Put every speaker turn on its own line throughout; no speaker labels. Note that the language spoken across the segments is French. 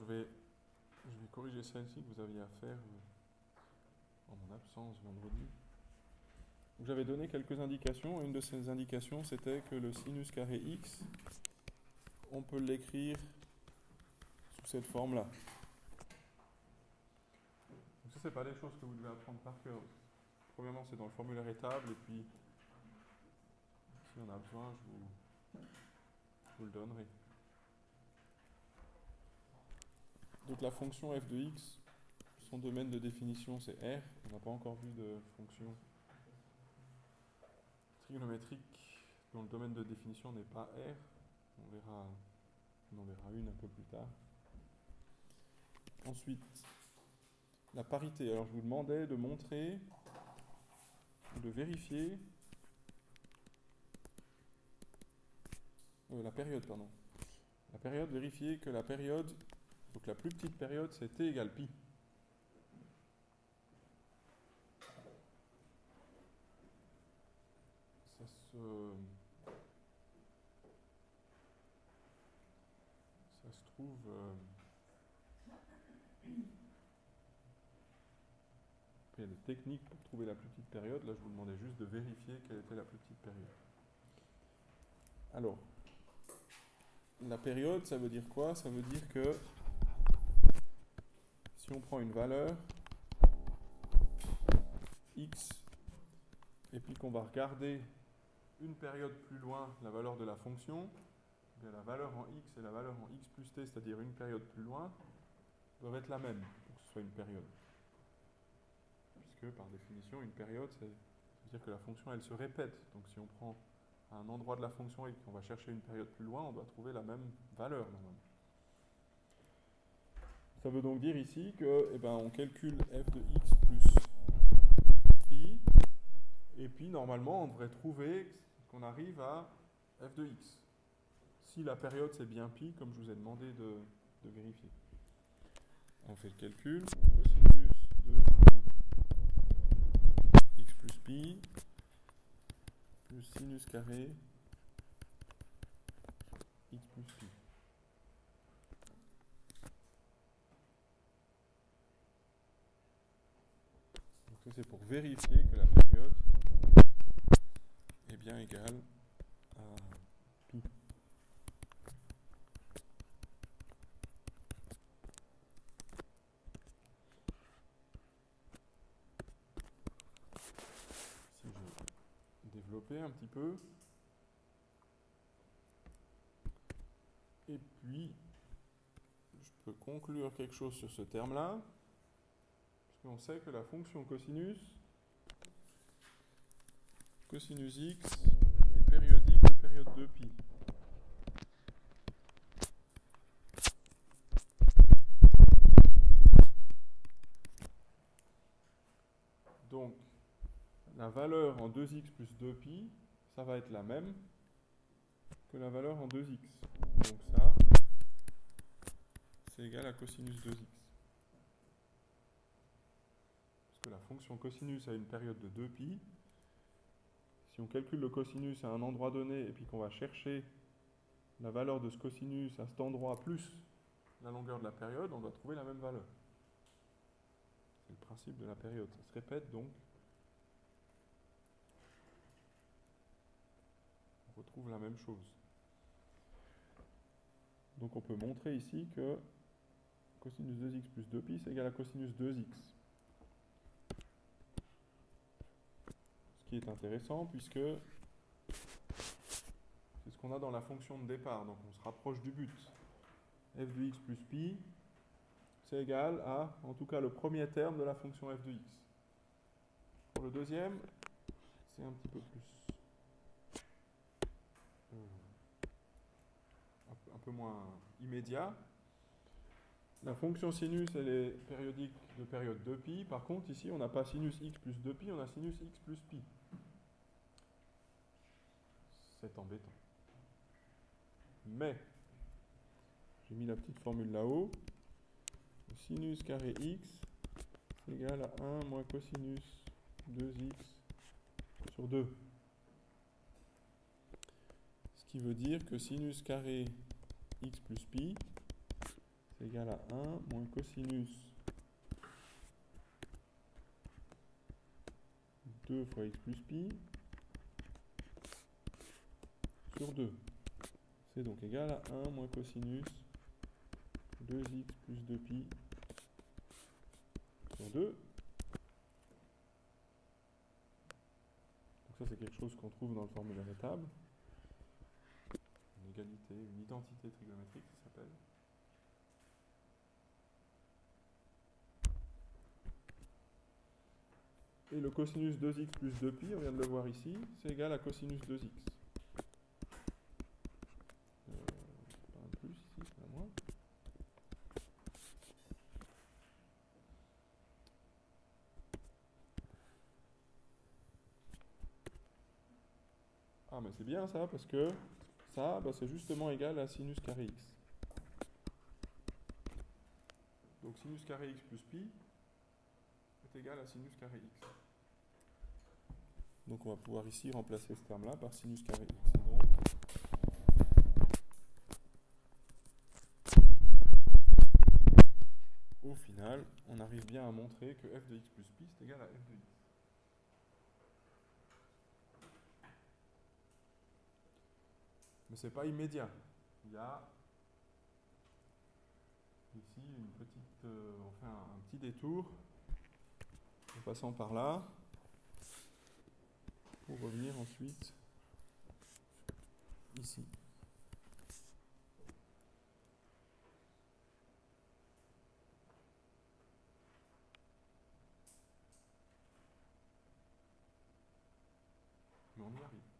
je vais, corriger celle-ci que vous aviez à faire euh, en mon absence vendredi. J'avais donné quelques indications. Une de ces indications, c'était que le sinus carré x, on peut l'écrire sous cette forme-là. Donc ça, c'est pas des choses que vous devez apprendre par cœur. Premièrement, c'est dans le formulaire étable, et puis si on a besoin, je vous le donnerai. Donc la fonction f de x, son domaine de définition c'est R. On n'a pas encore vu de fonction trigonométrique dont le domaine de définition n'est pas R. On verra, on en verra une un peu plus tard. Ensuite, la parité. Alors je vous demandais de montrer, de vérifier euh, la période, pardon. La période, vérifier que la période donc la plus petite période, c'est t égale pi. Ça se... Trouve... Euh, il y a des techniques pour trouver la plus petite période. Là, je vous demandais juste de vérifier quelle était la plus petite période. Alors, la période, ça veut dire quoi? Ça veut dire que si on prend une valeur x et puis qu'on va regarder une période plus loin la valeur de la fonction, eh la valeur en x et la valeur en x plus t, c'est-à-dire une période plus loin, doivent être la même pour que ce soit une période. Puisque par définition, une période, c'est dire que la fonction, elle se répète. Donc si on prend un endroit de la fonction et qu'on va chercher une période plus loin, on doit trouver la même valeur normalement. Ça veut donc dire ici que, eh ben, on calcule f de x plus pi, et puis normalement on devrait trouver qu'on arrive à f de x. Si la période c'est bien pi, comme je vous ai demandé de, vérifier. On fait le calcul, cosinus de fois x plus pi, plus sinus carré x plus pi. C'est pour vérifier que la période est bien égale à pi. Si je développais un petit peu. Et puis, je peux conclure quelque chose sur ce terme-là on sait que la fonction cosinus, cosinus x, est périodique de période 2pi. Donc, la valeur en 2x plus 2pi, ça va être la même que la valeur en 2x. Donc ça, c'est égal à cosinus 2x. La fonction cosinus a une période de 2pi. Si on calcule le cosinus à un endroit donné et puis qu'on va chercher la valeur de ce cosinus à cet endroit plus la longueur de la période, on doit trouver la même valeur. C'est le principe de la période. Ça se répète donc. On retrouve la même chose. Donc on peut montrer ici que cosinus 2x plus 2pi c'est égal à cosinus 2x. Qui est intéressant puisque c'est ce qu'on a dans la fonction de départ. Donc on se rapproche du but. f de x plus pi, c'est égal à, en tout cas, le premier terme de la fonction f de x. Pour le deuxième, c'est un petit peu plus... Euh, un peu moins immédiat. La fonction sinus, elle est périodique de période 2pi. Par contre, ici, on n'a pas sinus x plus 2pi, on a sinus x plus pi c'est embêtant. Mais, j'ai mis la petite formule là-haut. Sinus carré x égale à 1 moins cosinus 2x sur 2. Ce qui veut dire que sinus carré x plus pi, c'est égal à 1 moins cosinus 2 fois x plus pi sur 2. C'est donc égal à 1 moins cosinus 2x plus 2pi sur 2. Donc ça c'est quelque chose qu'on trouve dans le formulaire des tables. Une égalité, une identité trigonométrique ça s'appelle. Et le cosinus 2x plus 2pi, on vient de le voir ici, c'est égal à cosinus 2x. Ah, mais c'est bien ça, parce que ça, bah, c'est justement égal à sinus carré x. Donc sinus carré x plus pi est égal à sinus carré x. Donc on va pouvoir ici remplacer ce terme-là par sinus carré x. au final, on arrive bien à montrer que f de x plus pi est égal à f de x. mais c'est pas immédiat. Il y a ici une petite, euh, enfin un petit détour en passant par là pour revenir ensuite ici. Mais on y arrive.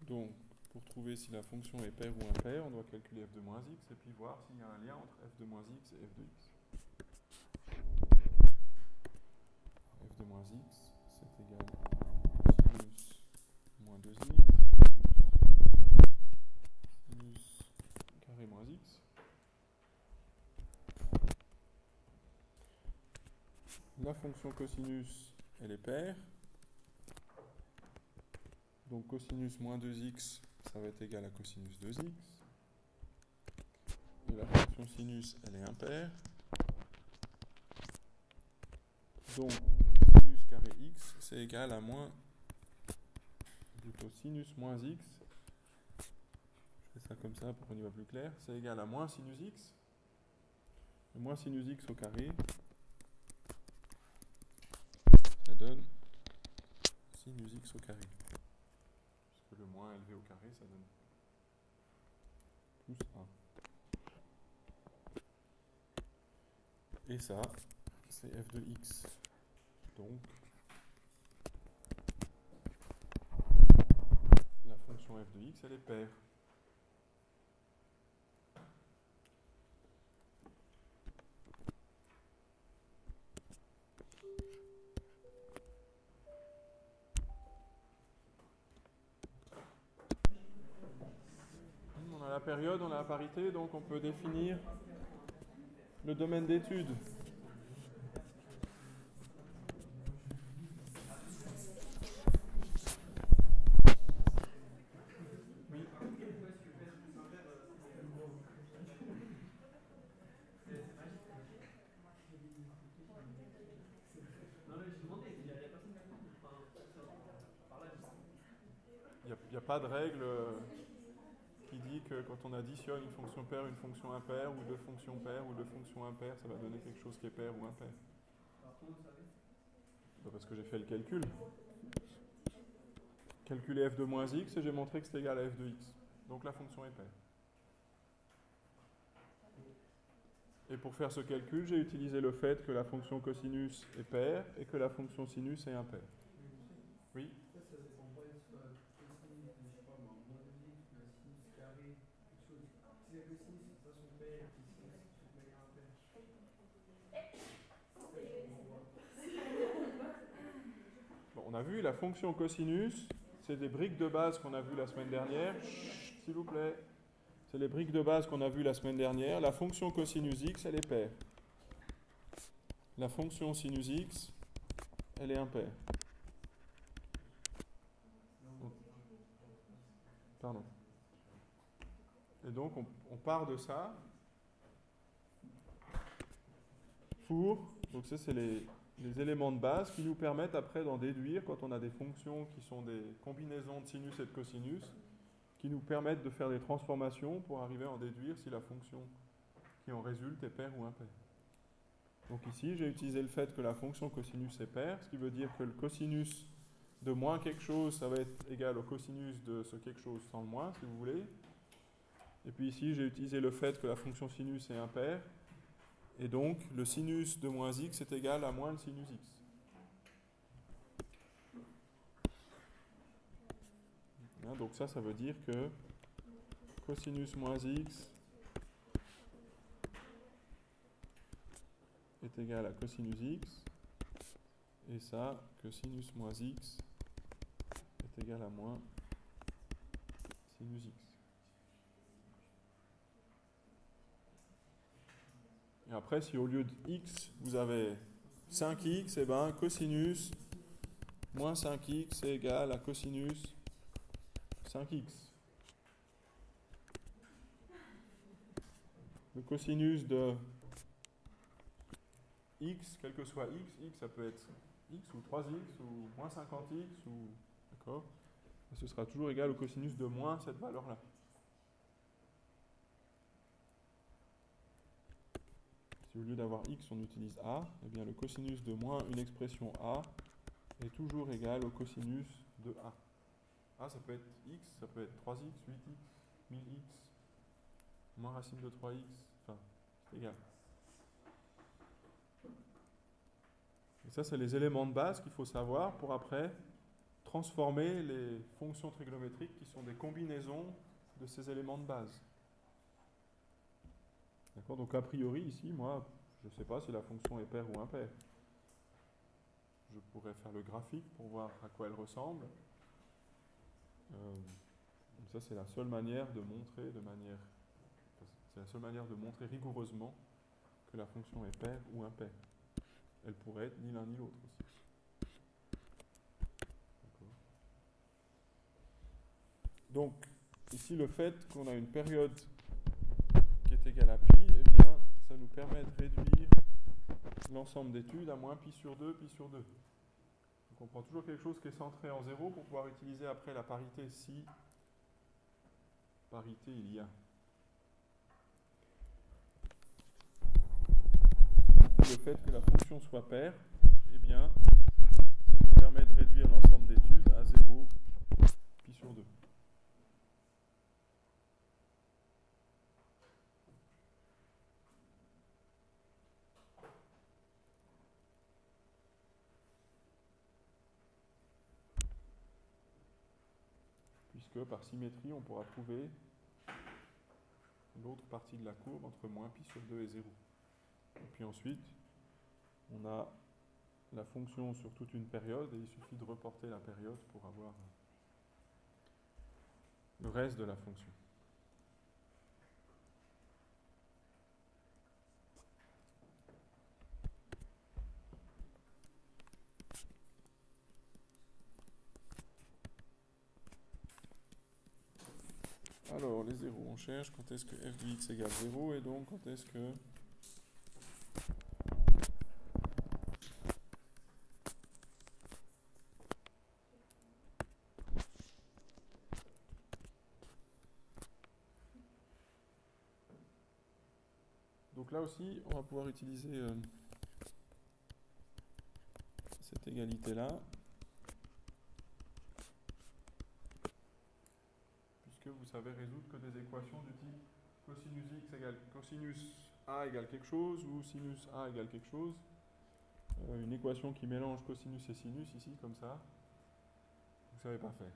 Donc, pour trouver si la fonction est paire ou impaire, on doit calculer f de moins x et puis voir s'il y a un lien entre f de moins x et f de x. f de moins x, c'est égal à sinus moins 2x sinus carré moins x. La fonction cosinus, elle est paire. Donc cosinus moins 2x, ça va être égal à cosinus 2x. Et la fonction sinus, elle est impaire. Donc sinus carré x, c'est égal à moins, plutôt sinus moins x. Je fais ça comme ça pour qu'on y voit plus clair. C'est égal à moins sinus x. Et moins sinus x au carré, ça donne sinus x au carré moins élevé au carré, ça donne plus 1. Et ça, c'est f de x. Donc, la fonction f de x, elle est paire. Période, on a la parité, donc on peut définir le domaine d'étude. Il n'y a, pas de règle on additionne une fonction paire, une fonction impaire, ou deux fonctions paires, ou deux fonctions impaires, ça va donner quelque chose qui est paire ou impair. Parce que j'ai fait le calcul. Calculer f de moins x et j'ai montré que c'est égal à f de x. Donc la fonction est paire. Et pour faire ce calcul, j'ai utilisé le fait que la fonction cosinus est paire et que la fonction sinus est impaire. Oui
Si la cosinus de toute façon paire, puis si la de manière impaire.
Bon, on vu la fonction cosinus, c'est des briques de base qu'on a vues la semaine dernière. S'il vous plaît. C'est les briques de base qu'on a vues la semaine dernière. La fonction cosinus x, elle est paire. La fonction sinus x, elle est impaire. Pardon. Et donc, on, on part de ça pour, donc ça c'est les, les éléments de base qui nous permettent après d'en déduire quand on a des fonctions qui sont des combinaisons de sinus et de cosinus, qui nous permettent de faire des transformations pour arriver à en déduire si la fonction qui en résulte est paire ou impaire. Donc ici, j'ai utilisé le fait que la fonction cosinus est paire, ce qui veut dire que le cosinus de moins quelque chose, ça va être égal au cosinus de ce quelque chose sans le moins, si vous voulez. Et puis ici, j'ai utilisé le fait que la fonction sinus est impaire, et donc le sinus de moins x est égal à moins le sinus x. Hein, donc ça, ça veut dire que cosinus moins x est égal à cosinus x, et ça, que sinus moins x est égal à moins sinus x. Et après, si au lieu de x, vous avez 5x, et bien cosinus moins 5x est égal à cosinus 5x. Le cosinus de x, quel que soit x, x ça peut être x ou 3x ou moins 50x ou d'accord, ce sera toujours égal au cosinus de moins cette valeur-là. Si au lieu d'avoir x, on utilise a, eh bien le cosinus de moins une expression a est toujours égal au cosinus de a. Ah, ça peut être x, ça peut être 3x, 8x, 1000x, moins racine de 3x, enfin, c'est égal. Et ça, c'est les éléments de base qu'il faut savoir pour après transformer les fonctions trigonométriques qui sont des combinaisons de ces éléments de base. D'accord Donc a priori, ici, moi, je ne sais pas si la fonction est paire ou impaire. Je pourrais faire le graphique pour voir à quoi elle ressemble. Euh, ça, c'est la seule manière de montrer de manière. C'est la seule manière de montrer rigoureusement que la fonction est paire ou impaire. Elle pourrait être ni l'un ni l'autre aussi. Donc, ici, le fait qu'on a une période est égale à pi, eh bien, ça nous permet de réduire l'ensemble d'études à moins pi sur 2, pi sur 2 on prend toujours quelque chose qui est centré en 0 pour pouvoir utiliser après la parité si parité il y a. Le fait que la fonction soit paire, eh bien, ça nous permet de réduire l'ensemble d'études à 0 pi sur 2. Que par symétrie, on pourra trouver l'autre partie de la courbe entre moins pi sur 2 et 0. Et puis ensuite, on a la fonction sur toute une période et il suffit de reporter la période pour avoir le reste de la fonction. Alors, les zéros, on cherche quand est-ce que f de x égale 0 et donc quand est-ce que Donc là aussi, on va pouvoir utiliser euh, cette égalité-là. Résoudre que des équations du type cosinus x égale cosinus a égale quelque chose ou sinus a égale quelque chose. Euh, une équation qui mélange cosinus et sinus ici, comme ça, vous savez pas faire.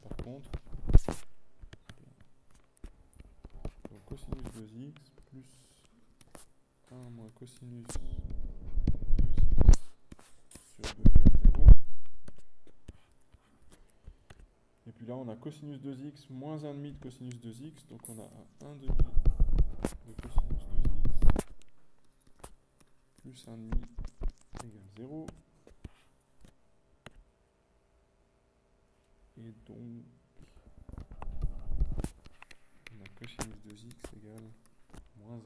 par contre, cosinus 2x plus 1 moins cosinus 2x sur 2 égale 0. Et puis là, on a cosinus 2x moins 1,5 de cosinus 2x, donc on a un 1,5 de cosinus 2x plus 1,5 égale 0. Et donc, on a cosinus 2x égale moins 1.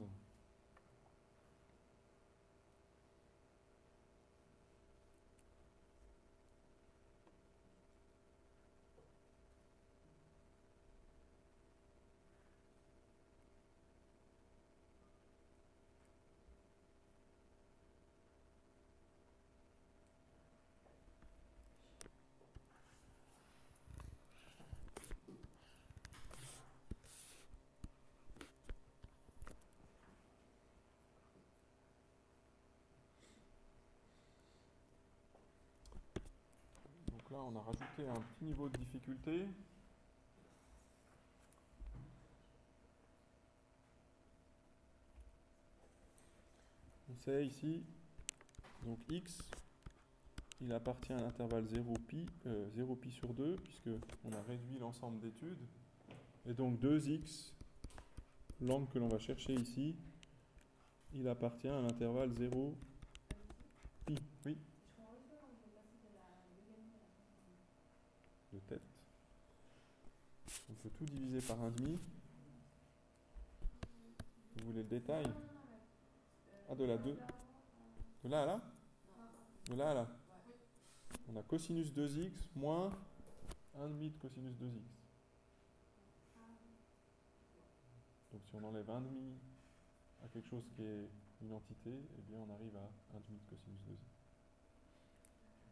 Donc on a rajouté un petit niveau de difficulté. On sait ici, donc x, il appartient à l'intervalle 0 pi, euh, 0 pi sur 2, puisque on a réduit l'ensemble d'études. Et donc 2x, l'angle que l'on va chercher ici, il appartient à l'intervalle 0 pi. Oui tête. On peut tout diviser par un demi. Vous voulez le détail? Ah, de la 2 De là à là? De là à là On a cosinus 2x moins 1 demi de cosinus 2x. Donc si on enlève 1 demi à quelque chose qui est une entité, eh bien on arrive à 1 demi de cosinus 2x.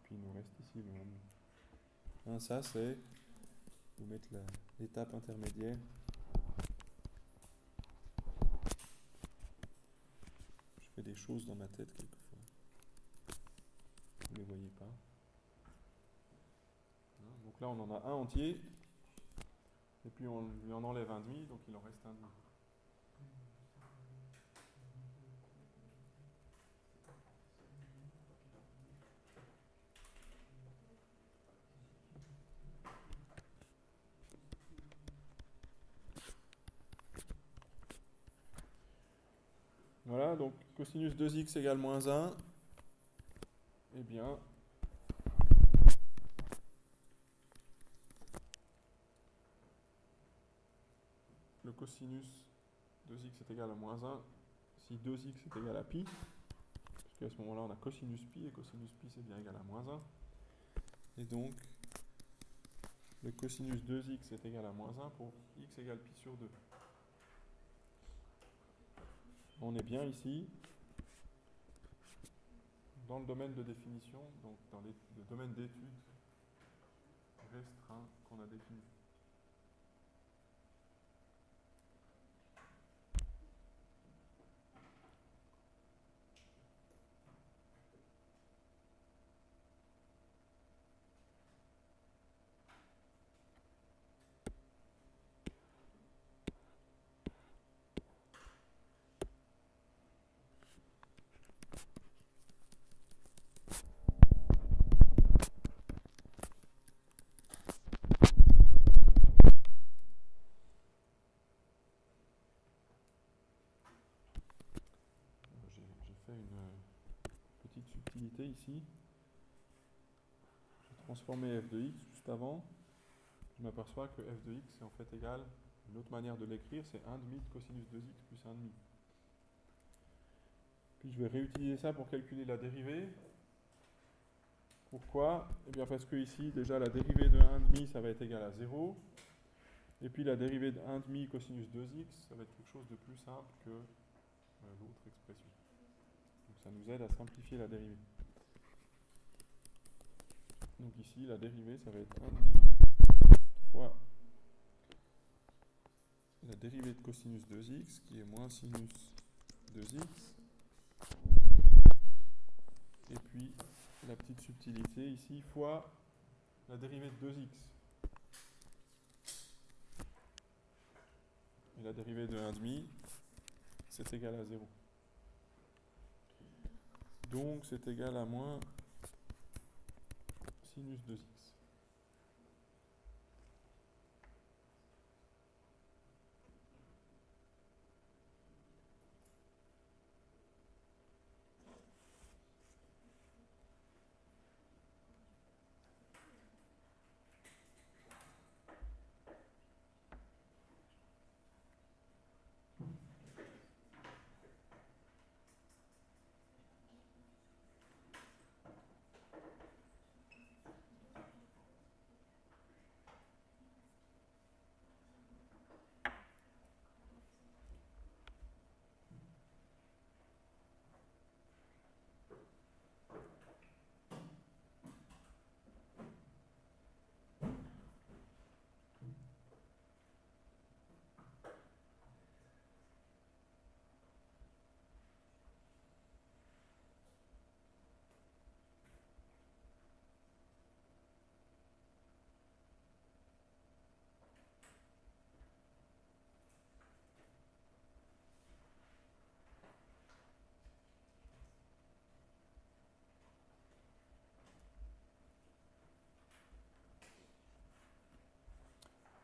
Puis il nous reste ici le 1 demi. Hein, ça, c'est vous mettre l'étape intermédiaire. Je fais des choses dans ma tête quelquefois. Vous ne les voyez pas. Hein, donc là, on en a un entier. Et puis on lui en enlève un demi, donc il en reste un demi. Voilà, donc cosinus 2x égale moins 1. Eh bien, le cosinus 2x est égal à moins 1 si 2x est égal à pi, puisque à ce moment-là on a cosinus pi, et cosinus pi c'est bien égal à moins 1. Et donc, le cosinus 2x est égal à moins 1 pour x égale pi sur 2 on est bien ici dans le domaine de définition, donc dans le domaine d'étude restreint qu'on a défini. une petite subtilité ici. J'ai transformé f de x juste avant. Je m'aperçois que f de x est en fait égal, une autre manière de l'écrire, c'est 1 demi de cosinus 2x plus 1 demi. Puis je vais réutiliser ça pour calculer la dérivée. Pourquoi? Eh bien parce que ici, déjà, la dérivée de 1 demi, ça va être égal à 0. Et puis la dérivée de 1 demi cosinus 2x, ça va être quelque chose de plus simple que euh, l'autre expression. Donc ça nous aide à simplifier la dérivée. Donc ici, la dérivée, ça va être 1,5 fois la dérivée de cosinus 2x, qui est moins sinus 2x. Et puis, la petite subtilité ici, fois la dérivée de 2x. Et la dérivée de 1,5, c'est égal à 0. Donc c'est égal à moins sinus 2x.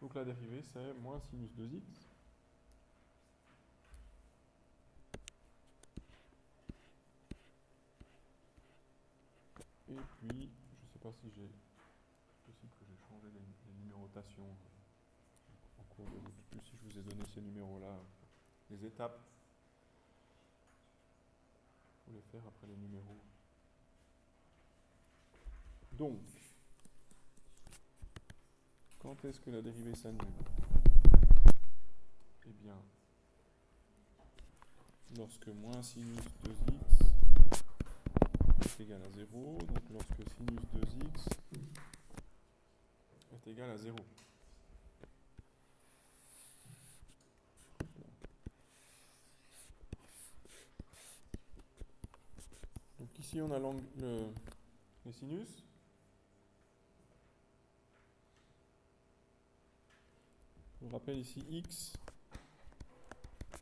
Donc la dérivée, c'est moins sinus 2x. Et puis, je ne sais pas si j'ai... possible que j'ai changé les, numérotations en cours de route. Plus si je vous ai donné ces numéros-là, les étapes. Il faut les faire après les numéros. Donc, quand est-ce que la dérivée s'annule? Eh bien, lorsque moins sinus 2x est égal à 0, donc lorsque sinus 2x est égal à 0. Donc ici on a le, les sinus. Vous rappelle ici x,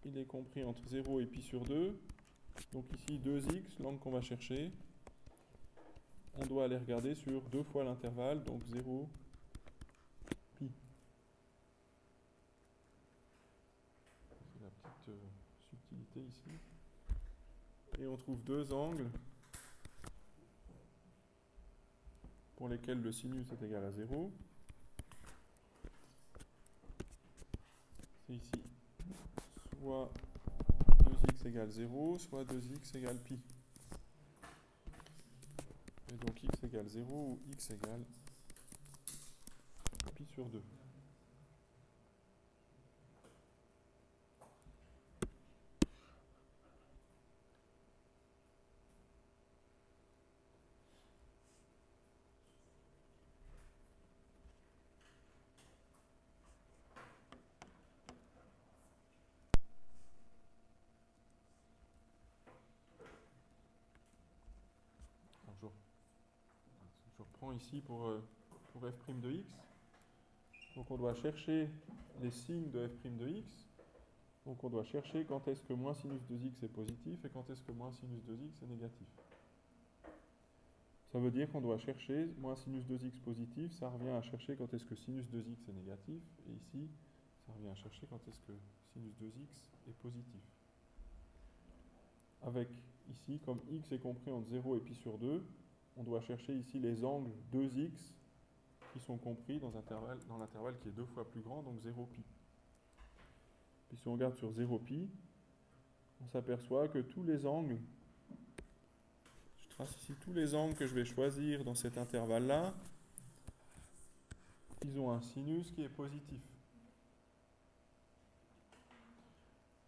il est compris entre 0 et pi sur 2. Donc ici 2x, l'angle qu'on va chercher. On doit aller regarder sur deux fois l'intervalle, donc 0, pi. C'est la petite euh, subtilité ici. Et on trouve deux angles pour lesquels le sinus est égal à 0. C'est ici soit 2x égale 0, soit 2x égale pi. Et donc x égale 0 ou x égale pi sur 2. Ici pour, euh, pour f' de x. Donc on doit chercher les signes de f' de x. Donc on doit chercher quand est-ce que moins sinus 2x est positif et quand est-ce que moins sinus 2x est négatif. Ça veut dire qu'on doit chercher moins sinus 2x positif, ça revient à chercher quand est-ce que sinus 2x est négatif, et ici, ça revient à chercher quand est-ce que sinus 2x est positif. Avec ici, comme x est compris entre 0 et pi sur 2, on doit chercher ici les angles 2x qui sont compris dans, l'intervalle qui est deux fois plus grand, donc 0 pi. Puis si on regarde sur 0 pi, on s'aperçoit que tous les angles, je trace ici tous les angles que je vais choisir dans cet intervalle-là, ils ont un sinus qui est positif.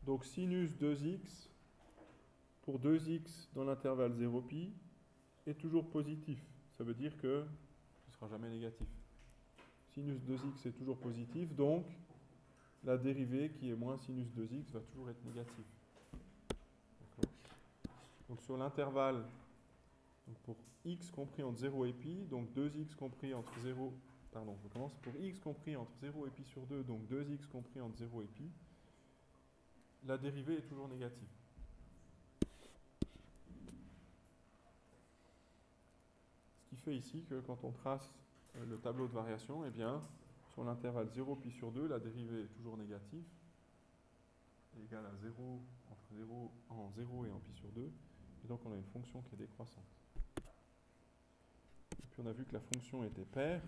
Donc sinus 2x pour 2x dans l'intervalle 0 pi est toujours positif. Ça veut dire que ce ne sera jamais négatif. Sinus 2x est toujours positif, donc la dérivée qui est moins sinus 2x va toujours être négative. Donc sur l'intervalle, pour x compris entre 0 et pi, donc 2x compris entre 0, pardon, je commence, pour x compris entre 0 et pi sur 2, donc 2x compris entre 0 et pi, la dérivée est toujours négative. Ce qui ici que quand on trace euh, le tableau de variation, eh bien, sur l'intervalle 0 pi sur 2, la dérivée est toujours négative, égale à 0 entre 0 en 0 et en pi sur 2, et donc on a une fonction qui est décroissante. Et puis on a vu que la fonction était paire,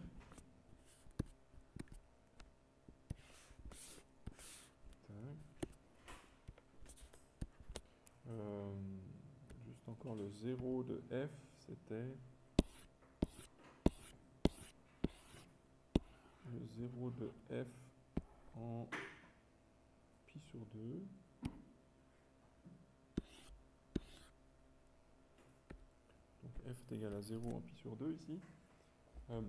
Euh, juste encore le 0 de f, c'était le 0 de f en pi sur 2. Donc f est égal à 0 en pi sur 2 ici. Euh,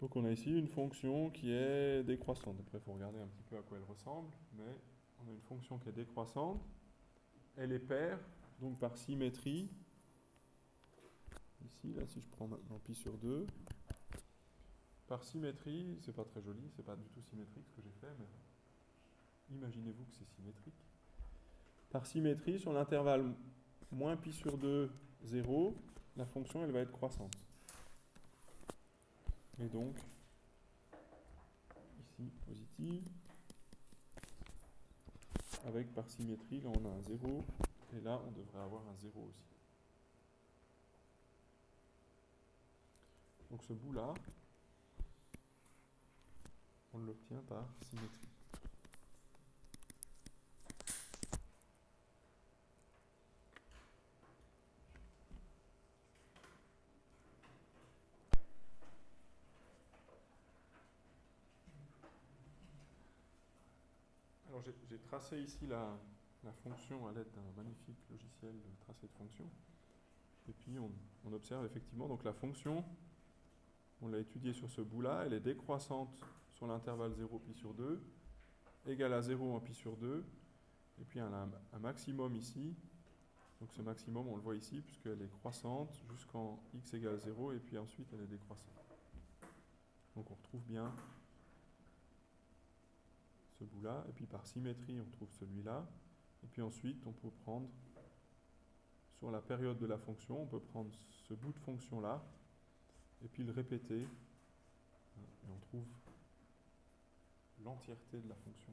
donc on a ici une fonction qui est décroissante. Après, il faut regarder un petit peu à quoi elle ressemble, mais on a une fonction qui est décroissante. Elle est paire, donc par symétrie. Là, si je prends maintenant pi sur 2, par symétrie, c'est pas très joli, c'est pas du tout symétrique ce que j'ai fait, mais imaginez-vous que c'est symétrique. Par symétrie, sur l'intervalle moins pi sur 2, 0, la fonction elle va être croissante. Et donc, ici, positive. Avec par symétrie, là on a un 0, et là on devrait avoir un 0 aussi. Donc ce bout-là, on l'obtient par symétrie. Alors j'ai tracé ici la, fonction à l'aide d'un magnifique logiciel de tracé de fonction. Et puis on, on observe effectivement donc la fonction, on l'a étudiée sur ce bout-là, elle est décroissante sur l'intervalle 0 pi sur 2, égale à 0 en pi sur 2, et puis elle a un, maximum ici. Donc ce maximum, on le voit ici, puisqu'elle est croissante jusqu'en x égale 0, et puis ensuite elle est décroissante. Donc on retrouve bien ce bout-là, et puis par symétrie, on trouve celui-là, et puis ensuite, on peut prendre, sur la période de la fonction, on peut prendre ce bout de fonction-là, et puis le répéter, et on trouve l'entièreté de la fonction.